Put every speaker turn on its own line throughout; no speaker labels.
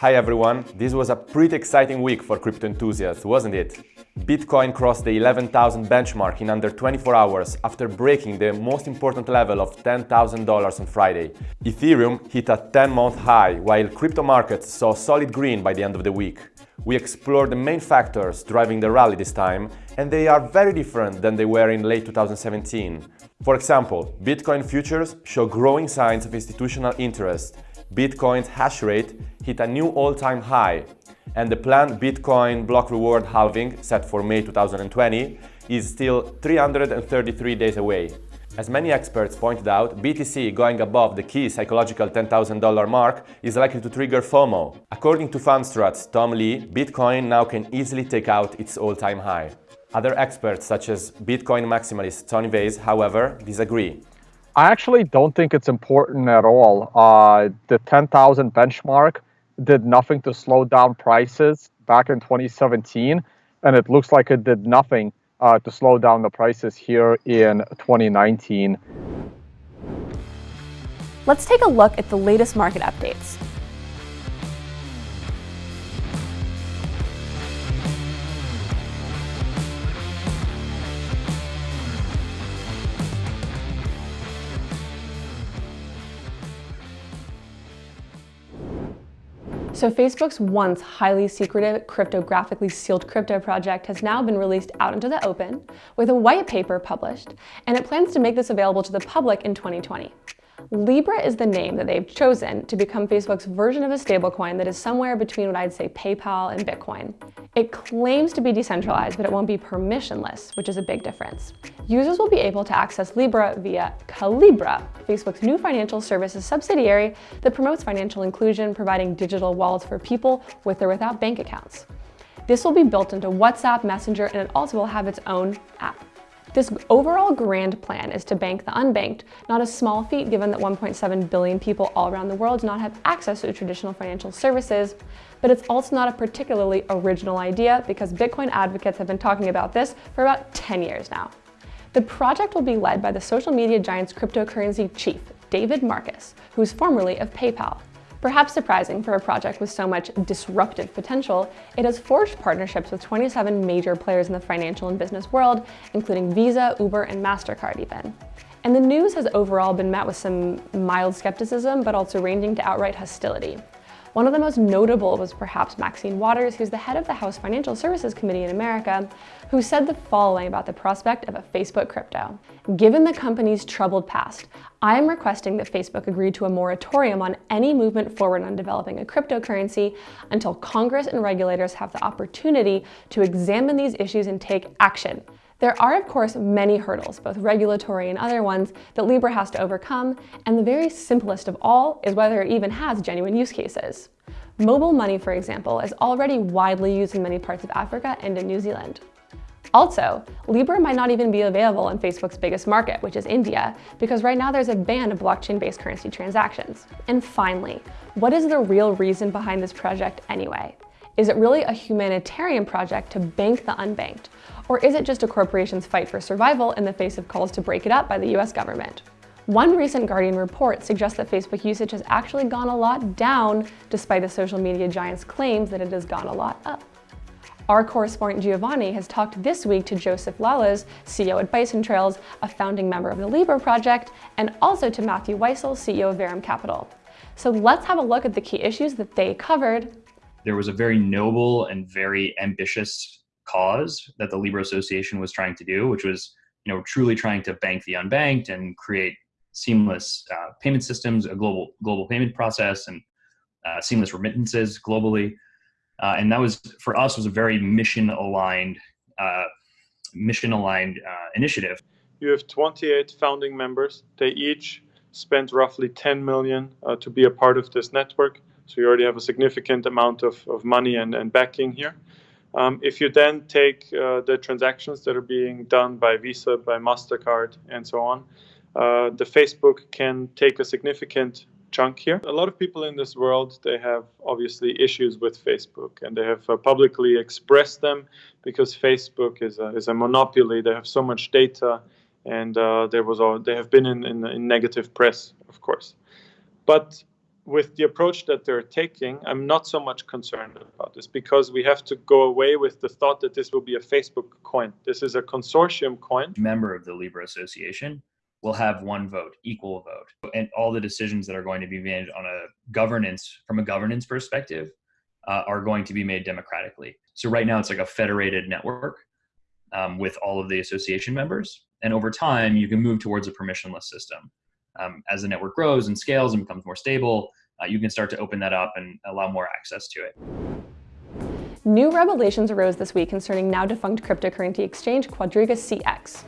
Hi everyone, this was a pretty exciting week for crypto enthusiasts, wasn't it? Bitcoin crossed the 11,000 benchmark in under 24 hours after breaking the most important level of $10,000 on Friday. Ethereum hit a 10-month high, while crypto markets saw solid green by the end of the week. We explored the main factors driving the rally this time, and they are very different than they were in late 2017. For example, Bitcoin futures show growing signs of institutional interest, Bitcoin's hash rate hit a new all-time high, and the planned Bitcoin block reward halving, set for May 2020, is still 333 days away. As many experts pointed out, BTC going above the key psychological $10,000 mark is likely to trigger FOMO. According to Fundstrat's Tom Lee, Bitcoin now can easily take out its all-time high. Other experts, such as Bitcoin maximalist Tony Vays, however, disagree.
I actually don't think it's important at all. Uh, the 10,000 benchmark did nothing to slow down prices back in 2017, and it looks like it did nothing uh, to slow down the prices here in 2019.
Let's take a look at the latest market updates. So Facebook's once highly secretive, cryptographically sealed crypto project has now been released out into the open with a white paper published, and it plans to make this available to the public in 2020. Libra is the name that they've chosen to become Facebook's version of a stablecoin that is somewhere between what I'd say PayPal and Bitcoin. It claims to be decentralized, but it won't be permissionless, which is a big difference. Users will be able to access Libra via Calibra, Facebook's new financial services subsidiary that promotes financial inclusion, providing digital wallets for people with or without bank accounts. This will be built into WhatsApp, Messenger, and it also will have its own app. This overall grand plan is to bank the unbanked, not a small feat given that 1.7 billion people all around the world do not have access to traditional financial services, but it's also not a particularly original idea because Bitcoin advocates have been talking about this for about 10 years now. The project will be led by the social media giant's cryptocurrency chief, David Marcus, who is formerly of PayPal. Perhaps surprising for a project with so much disruptive potential, it has forged partnerships with 27 major players in the financial and business world, including Visa, Uber, and MasterCard even. And the news has overall been met with some mild skepticism, but also ranging to outright hostility. One of the most notable was perhaps Maxine Waters, who's the head of the House Financial Services Committee in America, who said the following about the prospect of a Facebook crypto. Given the company's troubled past, I am requesting that Facebook agree to a moratorium on any movement forward on developing a cryptocurrency until Congress and regulators have the opportunity to examine these issues and take action. There are, of course, many hurdles, both regulatory and other ones, that Libra has to overcome, and the very simplest of all is whether it even has genuine use cases. Mobile money, for example, is already widely used in many parts of Africa and in New Zealand. Also, Libra might not even be available in Facebook's biggest market, which is India, because right now there's a ban of blockchain-based currency transactions. And finally, what is the real reason behind this project anyway? Is it really a humanitarian project to bank the unbanked? Or is it just a corporation's fight for survival in the face of calls to break it up by the US government? One recent Guardian report suggests that Facebook usage has actually gone a lot down despite the social media giant's claims that it has gone a lot up. Our correspondent Giovanni has talked this week to Joseph Lallouz, CEO at Bison Trails, a founding member of the Libra project, and also to Matthew Weissel, CEO of Verum Capital. So let's have a look at the key issues that they covered
there was a very noble and very ambitious cause that the Libra Association was trying to do, which was, you know, truly trying to bank the unbanked and create seamless uh, payment systems, a global global payment process, and uh, seamless remittances globally. Uh, and that was for us was a very mission aligned uh, mission aligned uh, initiative.
You have 28 founding members. They each spent roughly 10 million uh, to be a part of this network. So you already have a significant amount of, of money and, and backing here. Um, if you then take uh, the transactions that are being done by Visa, by MasterCard, and so on, uh, the Facebook can take a significant chunk here. A lot of people in this world, they have obviously issues with Facebook and they have uh, publicly expressed them because Facebook is a, is a monopoly. They have so much data and uh, there was all, they have been in, in, in negative press, of course. But with the approach that they're taking, I'm not so much concerned about this because we have to go away with the thought that this will be a Facebook coin. This is a consortium coin.
Member of the Libra Association will have one vote, equal vote. And all the decisions that are going to be made on a governance, from a governance perspective, uh, are going to be made democratically. So right now it's like a federated network um, with all of the association members. And over time, you can move towards a permissionless system. Um, as the network grows and scales and becomes more stable, uh, you can start to open that up and allow more access to it.
New revelations arose this week concerning now defunct cryptocurrency exchange Quadriga CX.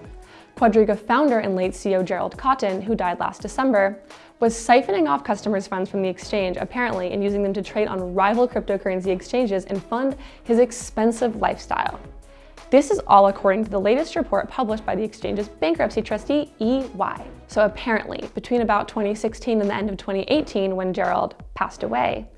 Quadriga founder and late CEO Gerald Cotten, who died last December, was siphoning off customers' funds from the exchange, apparently, and using them to trade on rival cryptocurrency exchanges and fund his expensive lifestyle. This is all according to the latest report published by the exchange's bankruptcy trustee, EY. So apparently, between about 2016 and the end of 2018, when Gerald passed away,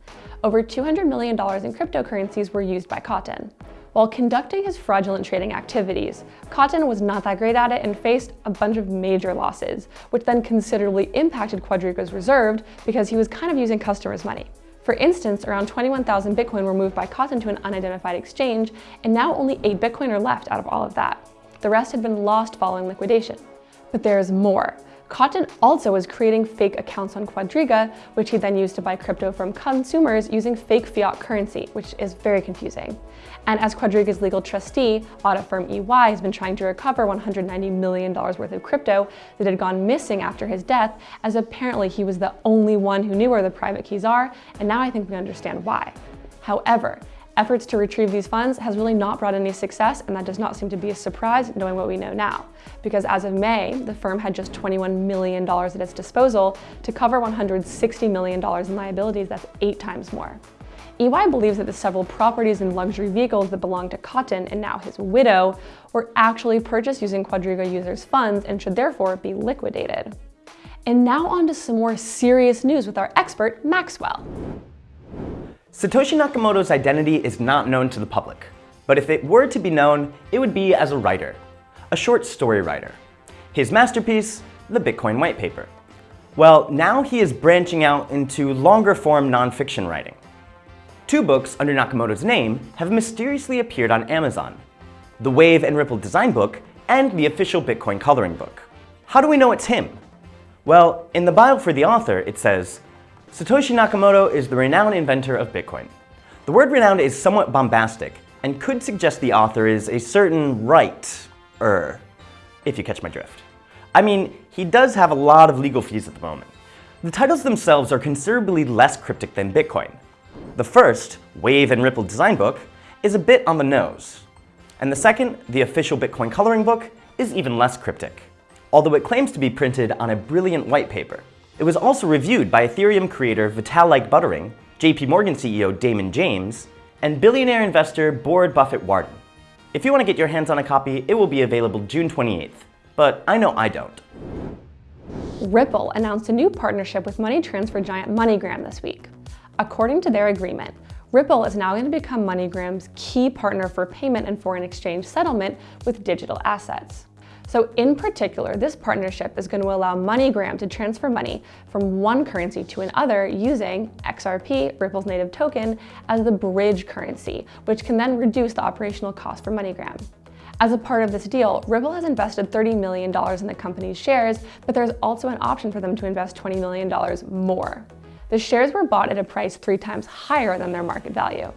over $200 million in cryptocurrencies were used by Cotten. While conducting his fraudulent trading activities, Cotten was not that great at it and faced a bunch of major losses, which then considerably impacted Quadriga's reserve because he was kind of using customers' money. For instance, around 21,000 Bitcoin were moved by Cotten to an unidentified exchange, and now only 8 Bitcoin are left out of all of that. The rest had been lost following liquidation. But there is more. Cotten also was creating fake accounts on Quadriga, which he then used to buy crypto from consumers using fake fiat currency, which is very confusing. And as Quadriga's legal trustee, audit firm EY has been trying to recover $190 million worth of crypto that had gone missing after his death, as apparently he was the only one who knew where the private keys are, and now I think we understand why. However, Efforts to retrieve these funds has really not brought any success, and that does not seem to be a surprise knowing what we know now. Because as of May, the firm had just $21 million at its disposal to cover $160 million in liabilities, that's eight times more. EY believes that the several properties and luxury vehicles that belong to Cotten and now his widow were actually purchased using Quadriga users' funds and should therefore be liquidated. And now on to some more serious news with our expert, Maxwell.
Satoshi Nakamoto's identity is not known to the public, but if it were to be known, it would be as a writer, a short story writer. His masterpiece, the Bitcoin White Paper. Well, now he is branching out into longer form nonfiction writing. Two books under Nakamoto's name have mysteriously appeared on Amazon, the Wave and Ripple Design Book and the official Bitcoin Coloring Book. How do we know it's him? Well, in the bio for the author, it says, Satoshi Nakamoto is the renowned inventor of Bitcoin. The word renowned is somewhat bombastic and could suggest the author is a certain right-er, if you catch my drift. I mean, he does have a lot of legal fees at the moment. The titles themselves are considerably less cryptic than Bitcoin. The first, Wave and Ripple Design Book, is a bit on the nose. And the second, the official Bitcoin coloring book, is even less cryptic, although it claims to be printed on a brilliant white paper. It was also reviewed by Ethereum creator Vitalik Buterin, JP Morgan CEO Damon James, and billionaire investor Bored Buffett Warden. If you want to get your hands on a copy, it will be available June 28th, but I know I don't.
Ripple announced a new partnership with money transfer giant MoneyGram this week. According to their agreement, Ripple is now going to become MoneyGram's key partner for payment and foreign exchange settlement with digital assets. So in particular, this partnership is going to allow MoneyGram to transfer money from one currency to another using XRP, Ripple's native token, as the bridge currency, which can then reduce the operational cost for MoneyGram. As a part of this deal, Ripple has invested $30 million in the company's shares, but there's also an option for them to invest $20 million more. The shares were bought at a price three times higher than their market value.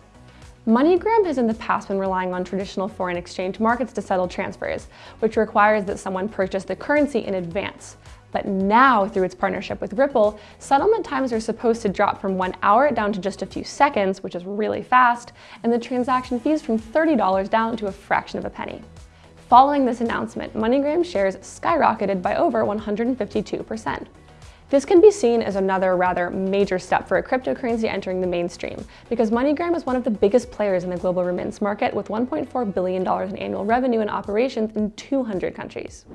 MoneyGram has in the past been relying on traditional foreign exchange markets to settle transfers, which requires that someone purchase the currency in advance. But now, through its partnership with Ripple, settlement times are supposed to drop from one hour down to just a few seconds, which is really fast, and the transaction fees from $30 down to a fraction of a penny. Following this announcement, MoneyGram shares skyrocketed by over 152%. This can be seen as another rather major step for a cryptocurrency entering the mainstream, because MoneyGram is one of the biggest players in the global remittance market with $1.4 billion in annual revenue and operations in 200 countries.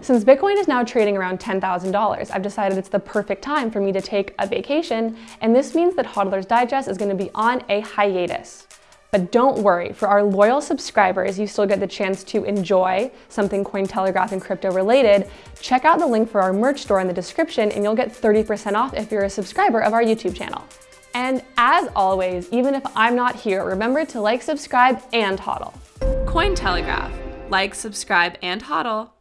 Since Bitcoin is now trading around $10,000, I've decided it's the perfect time for me to take a vacation, and this means that Hodler's Digest is going to be on a hiatus. But don't worry, for our loyal subscribers, you still get the chance to enjoy something Cointelegraph and crypto related. Check out the link for our merch store in the description and you'll get 30% off if you're a subscriber of our YouTube channel. And as always, even if I'm not here, remember to like, subscribe, and hodl.
Cointelegraph. Like, subscribe, and hodl.